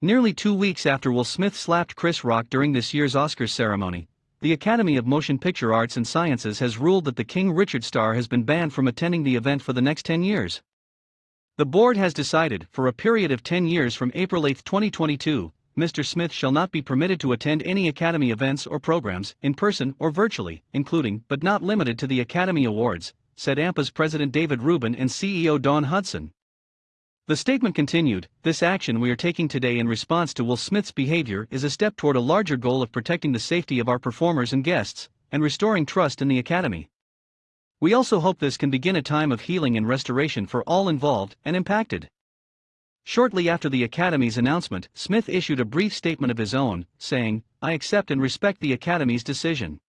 Nearly two weeks after Will Smith slapped Chris Rock during this year's Oscars ceremony, the Academy of Motion Picture Arts and Sciences has ruled that the King Richard star has been banned from attending the event for the next 10 years. The board has decided, for a period of 10 years from April 8, 2022, Mr. Smith shall not be permitted to attend any Academy events or programs, in person or virtually, including, but not limited to the Academy Awards, said AMPAS President David Rubin and CEO Dawn Hudson. The statement continued This action we are taking today in response to Will Smith's behavior is a step toward a larger goal of protecting the safety of our performers and guests, and restoring trust in the Academy. We also hope this can begin a time of healing and restoration for all involved and impacted. Shortly after the Academy's announcement, Smith issued a brief statement of his own, saying, I accept and respect the Academy's decision.